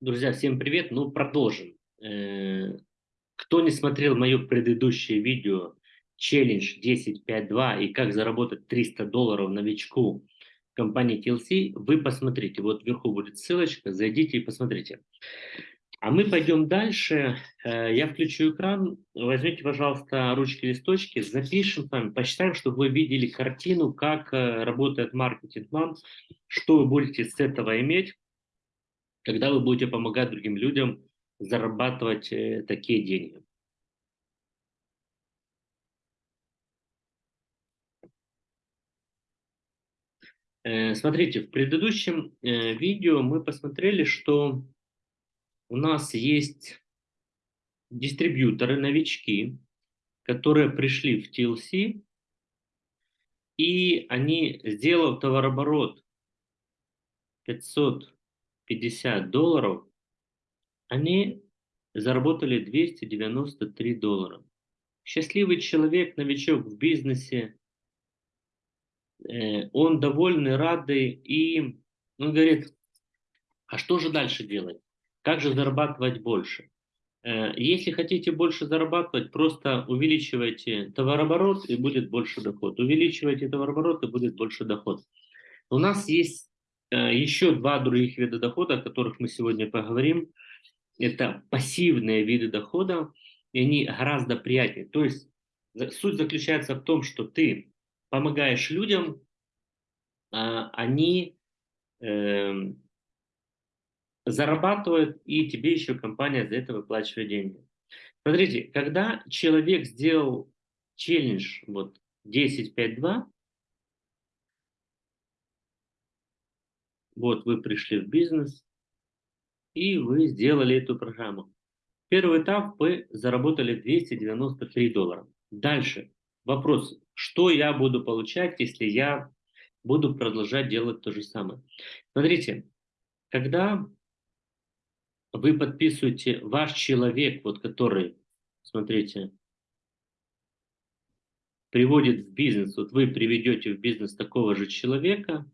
Друзья, всем привет! Ну, продолжим. Э, кто не смотрел мое предыдущее видео челлендж 10.5.2 и как заработать 300 долларов новичку компании TLC, вы посмотрите. Вот вверху будет ссылочка, зайдите и посмотрите. А мы пойдем дальше. Э, я включу экран. Возьмите, пожалуйста, ручки, листочки, запишем с вами, посчитаем, чтобы вы видели картину, как э, работает маркетинг-план, что вы будете с этого иметь когда вы будете помогать другим людям зарабатывать э, такие деньги. Э, смотрите, в предыдущем э, видео мы посмотрели, что у нас есть дистрибьюторы, новички, которые пришли в TLC, и они, сделав товарооборот 500 50 долларов, они заработали 293 доллара. Счастливый человек, новичок в бизнесе, э, он довольный, радый, и он говорит, а что же дальше делать? Как же зарабатывать больше? Э, если хотите больше зарабатывать, просто увеличивайте товарооборот, и будет больше доход. Увеличивайте товарооборот, и будет больше доход. У нас есть еще два других вида дохода, о которых мы сегодня поговорим, это пассивные виды дохода, и они гораздо приятнее. То есть суть заключается в том, что ты помогаешь людям, а они э, зарабатывают, и тебе еще компания за это выплачивает деньги. Смотрите, когда человек сделал челлендж вот 10-5-2, Вот вы пришли в бизнес, и вы сделали эту программу. Первый этап вы заработали 293 доллара. Дальше вопрос, что я буду получать, если я буду продолжать делать то же самое. Смотрите, когда вы подписываете ваш человек, вот который, смотрите, приводит в бизнес, вот вы приведете в бизнес такого же человека,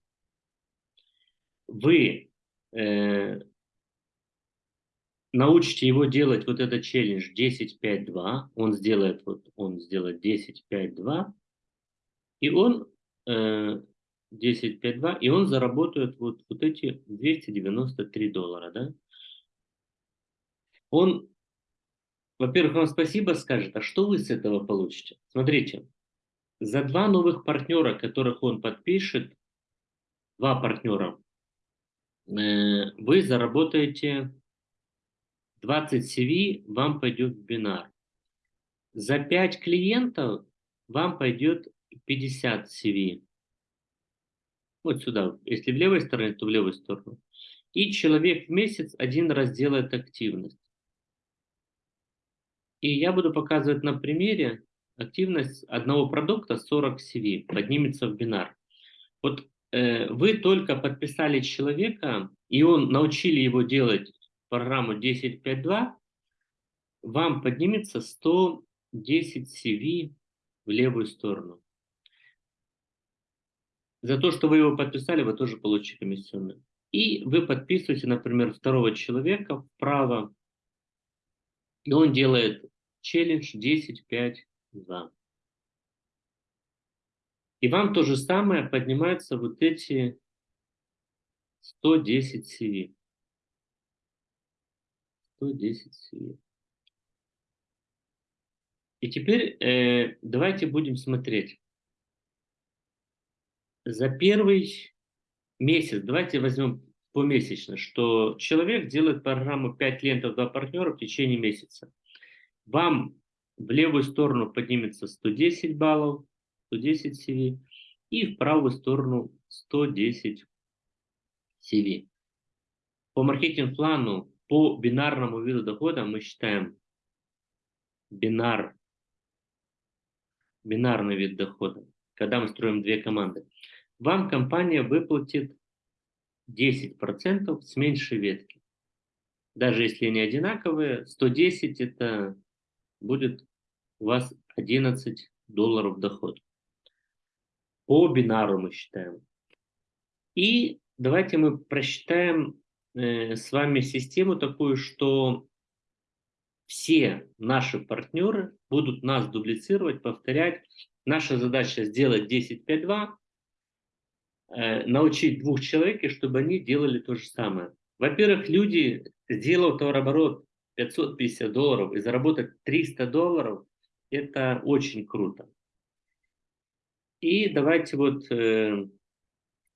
вы э, научите его делать вот этот челлендж 10-5-2, он сделает, вот он сделает 10-5-2, и он э, 10-5-2, и он заработает вот, вот эти 293 доллара, да? Он, во-первых, вам спасибо скажет, а что вы с этого получите? Смотрите, за два новых партнера, которых он подпишет, два партнера, вы заработаете 20 CV, вам пойдет бинар. За 5 клиентов вам пойдет 50 CV. Вот сюда. Если в левой стороне, то в левую сторону. И человек в месяц один раз делает активность. И я буду показывать на примере активность одного продукта 40 CV, поднимется в бинар. Вот Э, вы только подписали человека, и он научили его делать программу 10.5.2, вам поднимется 110 CV в левую сторону. За то, что вы его подписали, вы тоже получите комиссионную. И вы подписываете, например, второго человека вправо, и он делает челлендж 10.5.2. И вам то же самое поднимаются вот эти 110 CV. 110 CV. И теперь э, давайте будем смотреть. За первый месяц, давайте возьмем помесячно, что человек делает программу 5 лентов 2 партнера в течение месяца. Вам в левую сторону поднимется 110 баллов, 110 CV, и в правую сторону 110 CV. По маркетинг-плану, по бинарному виду дохода мы считаем бинар, бинарный вид дохода, когда мы строим две команды. Вам компания выплатит 10% с меньшей ветки. Даже если они одинаковые, 110 это будет у вас 11 долларов доход. По бинару мы считаем. И давайте мы просчитаем э, с вами систему такую, что все наши партнеры будут нас дублицировать, повторять. Наша задача сделать 10-5-2, э, научить двух человек, чтобы они делали то же самое. Во-первых, люди, сделав товарооборот 550 долларов и заработать 300 долларов, это очень круто. И давайте вот э,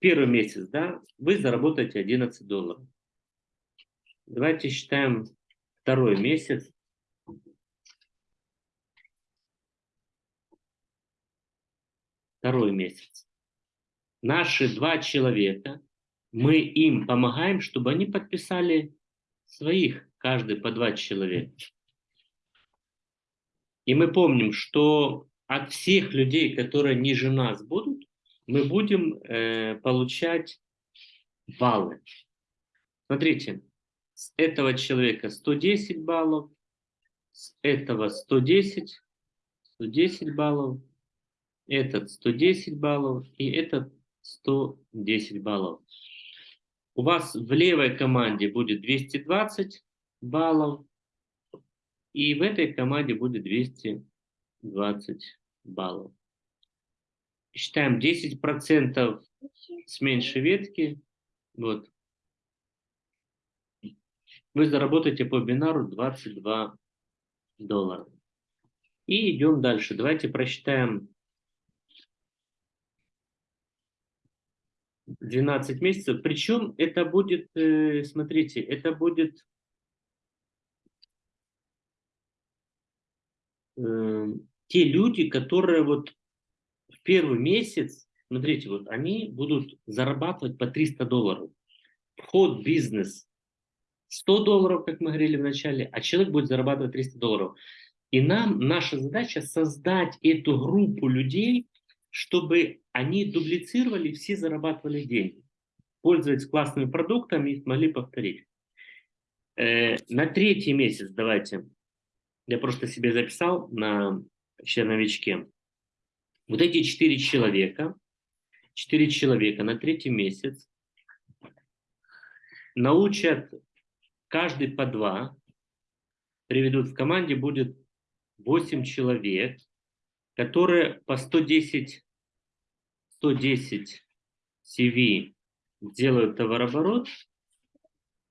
первый месяц, да, вы заработаете 11 долларов. Давайте считаем второй месяц. Второй месяц. Наши два человека, мы им помогаем, чтобы они подписали своих, каждый по два человека. И мы помним, что от всех людей, которые ниже нас будут, мы будем э, получать баллы. Смотрите, с этого человека 110 баллов, с этого 110, 110 баллов, этот 110 баллов и этот 110 баллов. У вас в левой команде будет 220 баллов, и в этой команде будет 220 баллов. Считаем 10% с меньшей ветки. Вот. Вы заработаете по бинару 22 доллара. И идем дальше. Давайте просчитаем 12 месяцев. Причем это будет, э, смотрите, это будет э, те люди, которые вот в первый месяц, смотрите, вот они будут зарабатывать по 300 долларов. Вход в бизнес 100 долларов, как мы говорили в начале, а человек будет зарабатывать 300 долларов. И нам, наша задача создать эту группу людей, чтобы они дублицировали, все зарабатывали деньги. Пользуясь классными продуктами, их могли повторить. Э, на третий месяц давайте я просто себе записал на черновичке. Вот эти четыре человека, четыре человека на третий месяц научат каждый по два, приведут в команде, будет 8 человек, которые по 110, 110 CV делают товарооборот.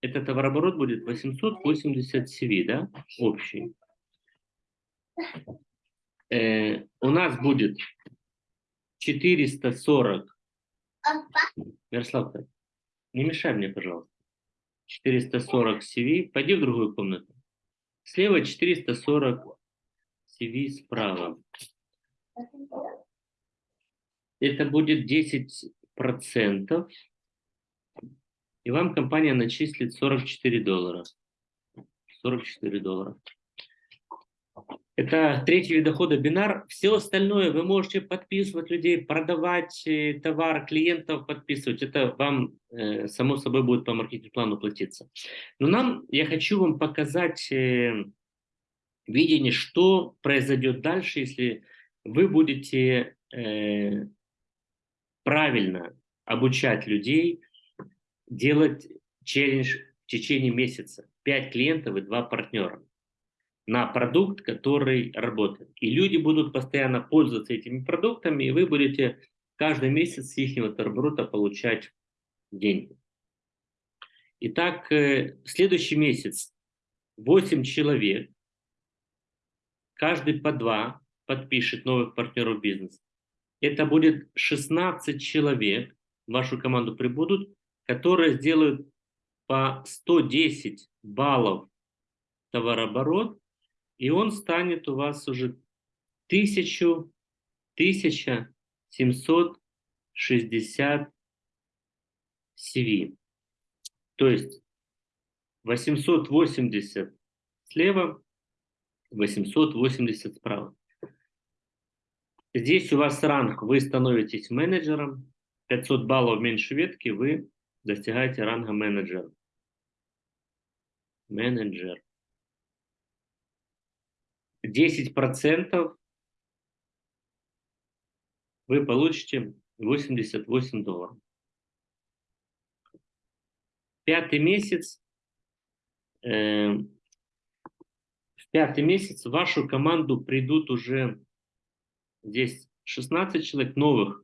Этот товарооборот будет 880 CV, да, общий э, у нас будет 440. Ярослав, не мешай мне, пожалуйста. 440 CV. Пойди в другую комнату. Слева 440 CV справа. Это будет 10 процентов. И вам компания начислит 44 доллара. 44 доллара. Это третий вид дохода бинар. Все остальное вы можете подписывать людей, продавать э, товар, клиентов подписывать. Это вам, э, само собой, будет по маркетинг-плану платиться. Но нам, я хочу вам показать э, видение, что произойдет дальше, если вы будете правильно обучать людей делать челлендж в течение месяца. Пять клиентов и два партнера на продукт, который работает. И люди будут постоянно пользоваться этими продуктами, и вы будете каждый месяц с их оборота получать деньги. Итак, э, следующий месяц 8 человек, каждый по 2 подпишет новых партнеров бизнеса. Это будет 16 человек, в вашу команду прибудут, которые сделают по 110 баллов товарооборот и он станет у вас уже 1000, 1760 CV. То есть 880 слева, 880 справа. Здесь у вас ранг, вы становитесь менеджером, 500 баллов меньше ветки, вы достигаете ранга менеджера. Менеджер. 10% вы получите 88 долларов. пятый месяц, э, в пятый месяц в вашу команду придут уже здесь 16 человек новых,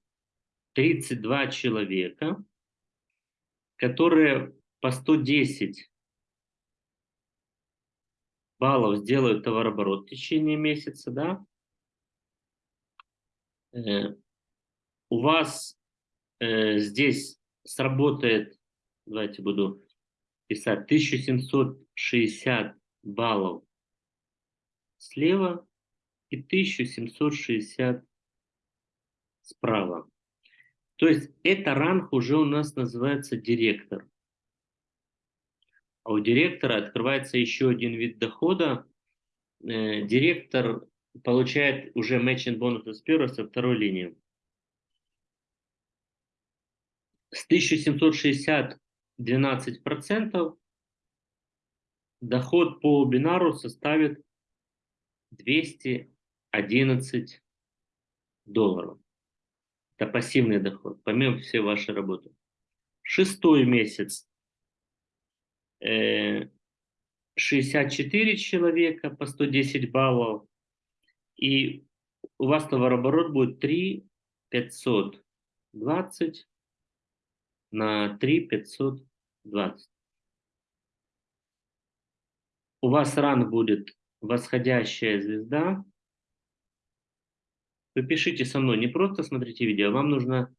32 человека, которые по 110 баллов сделают товарооборот в течение месяца, да, э, у вас э, здесь сработает, давайте буду писать, 1760 баллов слева и 1760 справа. То есть это ранг уже у нас называется директор. А у директора открывается еще один вид дохода. Э, директор получает уже matching бонусы с первой, со второй линии. С 1760 12% доход по бинару составит 211 долларов. Это пассивный доход, помимо всей вашей работы. Шестой месяц 64 э, человека по 110 баллов, и у вас товарооборот будет 3 520 на 3 520. У вас ранг будет восходящая звезда. Вы пишите со мной, не просто смотрите видео, а вам нужно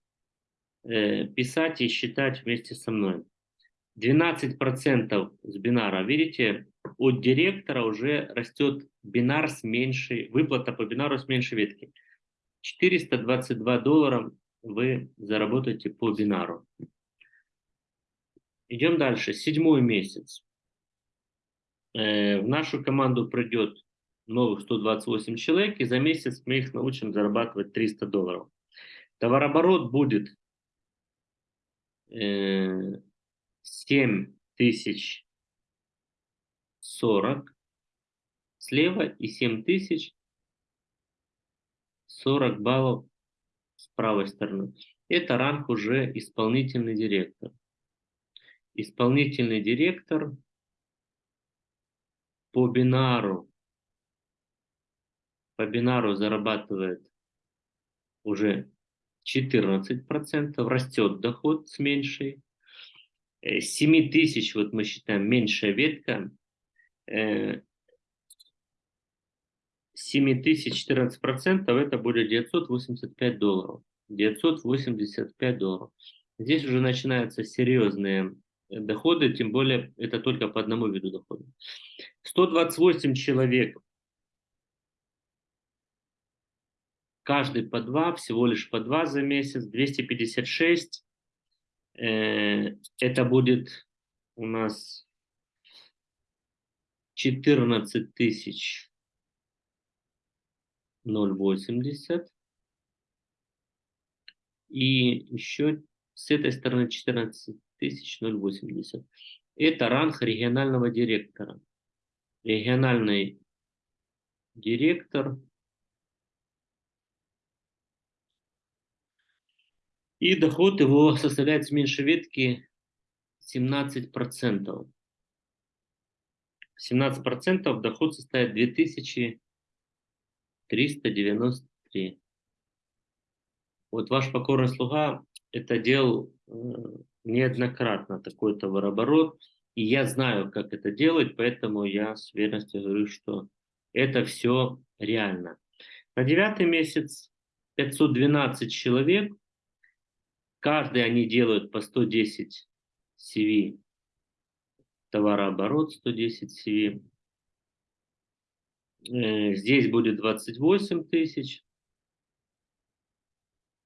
э, писать и считать вместе со мной. 12% с бинара, видите, от директора уже растет бинар с меньшей, выплата по бинару с меньшей ветки. 422 доллара вы заработаете по бинару. Идем дальше. Седьмой месяц. Э, в нашу команду придет новых 128 человек, и за месяц мы их научим зарабатывать 300 долларов. Товарооборот будет э, 7 тысяч 40 слева и 7 тысяч 40 баллов с правой стороны. Это ранг уже исполнительный директор. Исполнительный директор по бинару по бинару зарабатывает уже 14%, растет доход с меньшей. 7 э, тысяч, вот мы считаем, меньшая ветка, 7 э, тысяч 14 процентов, это будет 985 долларов. 985 долларов. Здесь уже начинаются серьезные доходы, тем более это только по одному виду дохода. 128 человек, каждый по два, всего лишь по два за месяц, 256 Э, это будет у нас 14 тысяч 0,80. И еще с этой стороны 14 тысяч 0,80. Это ранг регионального директора. Региональный директор И доход его составляет с меньшей ветки 17%. 17% доход составит 2393. Вот ваш покорный слуга это делал э, неоднократно, такой товарооборот. И я знаю, как это делать, поэтому я с уверенностью говорю, что это все реально. На девятый месяц 512 человек Каждый они делают по 110 CV. Товарооборот 110 CV. Э, здесь будет 28 тысяч.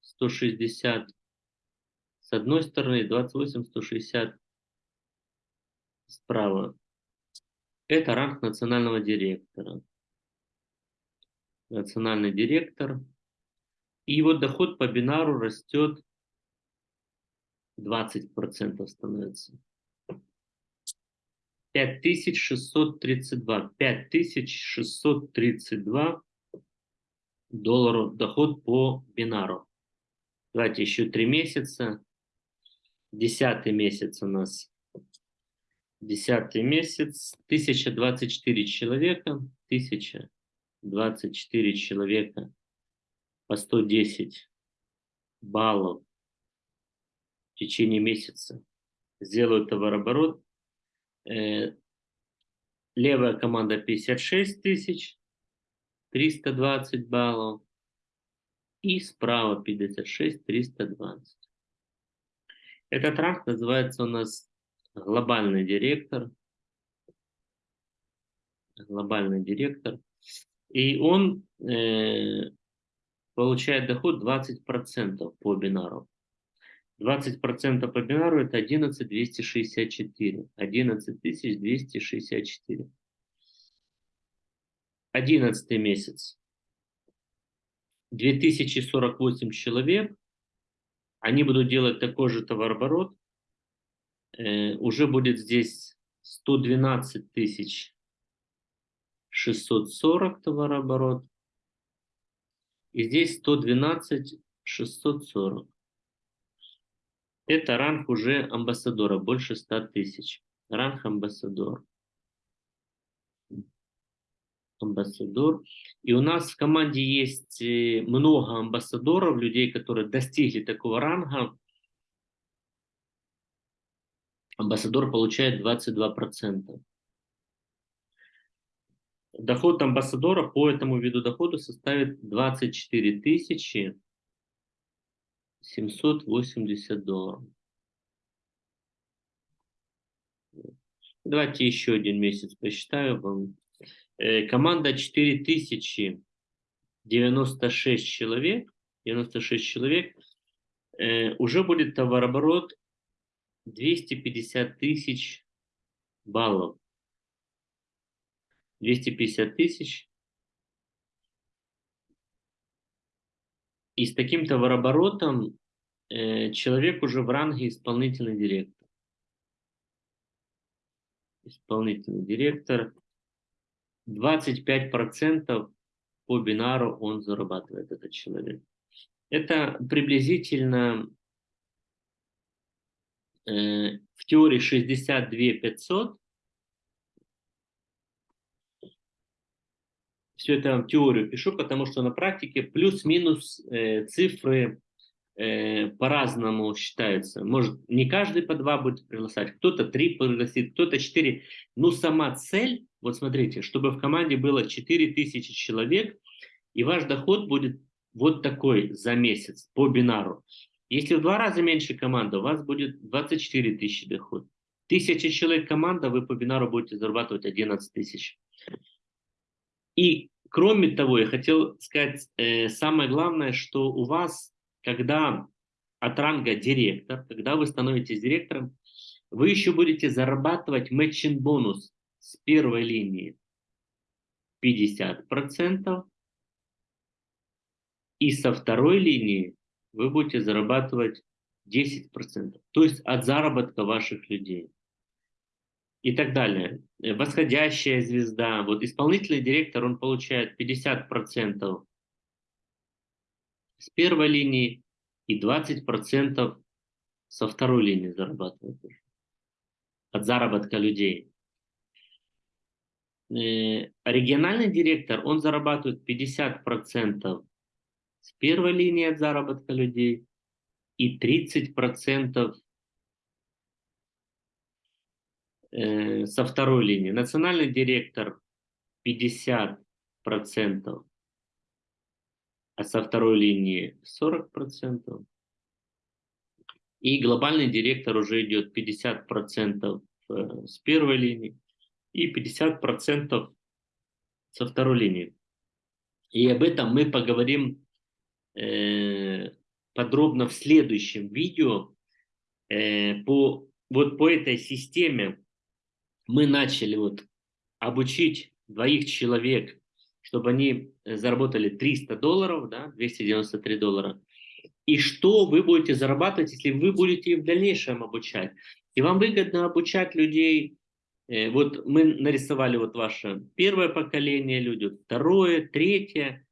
160 с одной стороны, 28, 160 справа. Это ранг национального директора. Национальный директор. И его доход по бинару растет 20% становится. 5632. 5632 долларов доход по бинару. Давайте еще три месяца. Десятый месяц у нас Десятый месяц, 1024 человека, 1024 человека по 110 баллов течение месяца сделают товарооборот. Э, левая команда 56 тысяч, 320 баллов. И справа 56, 320. Этот ранг называется у нас глобальный директор. Глобальный директор. И он э, получает доход 20% по бинару. 20% по бинару это 11264. 11264. 11 месяц. 2048 человек. Они будут делать такой же товарооборот. Э, уже будет здесь 112 тысяч 640 товарооборот. И здесь 112 640. Это ранг уже амбассадора, больше 100 тысяч. Ранг амбассадор. Амбассадор. И у нас в команде есть э, много амбассадоров, людей, которые достигли такого ранга. Амбассадор получает 22%. Доход амбассадора по этому виду дохода составит 24 тысячи 780 долларов. Давайте еще один месяц посчитаю. Э, команда 4096 человек, 96 человек, э, уже будет товарооборот 250 тысяч баллов. 250 тысяч. И с таким товарооборотом э, человек уже в ранге исполнительный директор. Исполнительный директор. 25% по бинару он зарабатывает, этот человек. Это приблизительно э, в теории 62 500. Все это в теорию пишу, потому что на практике плюс-минус э, цифры э, по-разному считаются. Может, не каждый по два будет приглашать, кто-то три пригласит, кто-то четыре. Но сама цель, вот смотрите, чтобы в команде было 4000 человек, и ваш доход будет вот такой за месяц по бинару. Если в два раза меньше команда, у вас будет 24 тысячи доход. Тысяча человек команда, вы по бинару будете зарабатывать 11 тысяч. И кроме того, я хотел сказать, э, самое главное, что у вас когда от ранга директор, когда вы становитесь директором, вы еще будете зарабатывать матчин бонус с первой линии 50%, и со второй линии вы будете зарабатывать 10%, то есть от заработка ваших людей. И так далее. Восходящая звезда. Вот исполнительный директор, он получает 50% с первой линии и 20% со второй линии зарабатывают от заработка людей. Э, региональный директор, он зарабатывает 50% с первой линии от заработка людей и 30% э, со второй линии. Национальный директор 50% а со второй линии 40%. И глобальный директор уже идет 50% э, с первой линии и 50% со второй линии. И об этом мы поговорим э, подробно в следующем видео. Э, по, вот по этой системе мы начали вот обучить двоих человек чтобы они заработали 300 долларов, да, 293 доллара. И что вы будете зарабатывать, если вы будете в дальнейшем обучать? И вам выгодно обучать людей, э, вот мы нарисовали вот ваше первое поколение люди, второе, третье.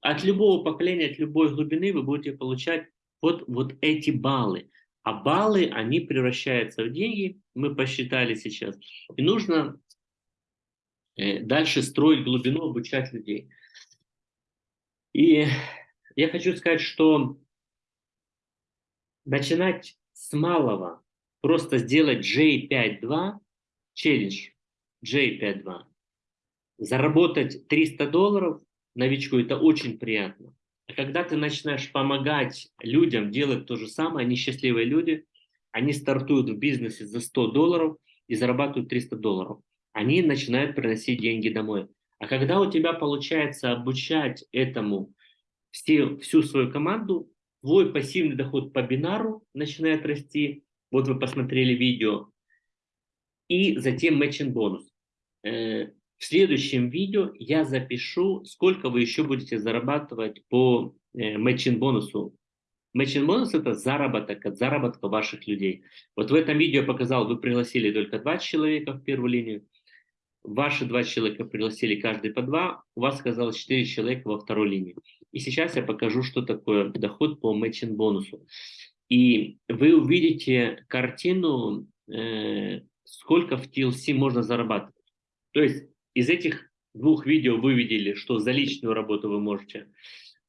От любого поколения, от любой глубины вы будете получать вот, вот эти баллы. А баллы, они превращаются в деньги, мы посчитали сейчас. И нужно э, дальше строить глубину, обучать людей. И я хочу сказать, что начинать с малого, просто сделать J52, челлендж J52, заработать 300 долларов новичку, это очень приятно. А когда ты начинаешь помогать людям делать то же самое, они счастливые люди, они стартуют в бизнесе за 100 долларов и зарабатывают 300 долларов. Они начинают приносить деньги домой. А когда у тебя получается обучать этому все, всю свою команду, твой пассивный доход по бинару начинает расти. Вот вы посмотрели видео. И затем matching бонус. Э, в следующем видео я запишу, сколько вы еще будете зарабатывать по э, matching бонусу. Matching бонус это заработок от заработка ваших людей. Вот в этом видео я показал, вы пригласили только два человека в первую линию. Ваши два человека пригласили каждый по два, у вас оказалось четыре человека во второй линии. И сейчас я покажу, что такое доход по matching бонусу. И вы увидите картину, э, сколько в TLC можно зарабатывать. То есть из этих двух видео вы видели, что за личную работу вы можете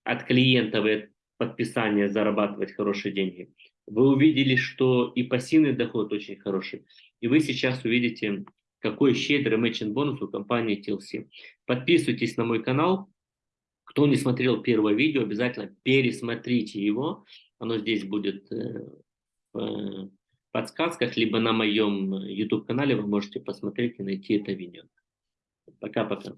от клиентов и от подписания зарабатывать хорошие деньги. Вы увидели, что и пассивный доход очень хороший. И вы сейчас увидите, какой щедрый мэчинг бонус у компании TLC. Подписывайтесь на мой канал. Кто не смотрел первое видео, обязательно пересмотрите его. Оно здесь будет э, в подсказках, либо на моем YouTube-канале вы можете посмотреть и найти это видео. Пока-пока.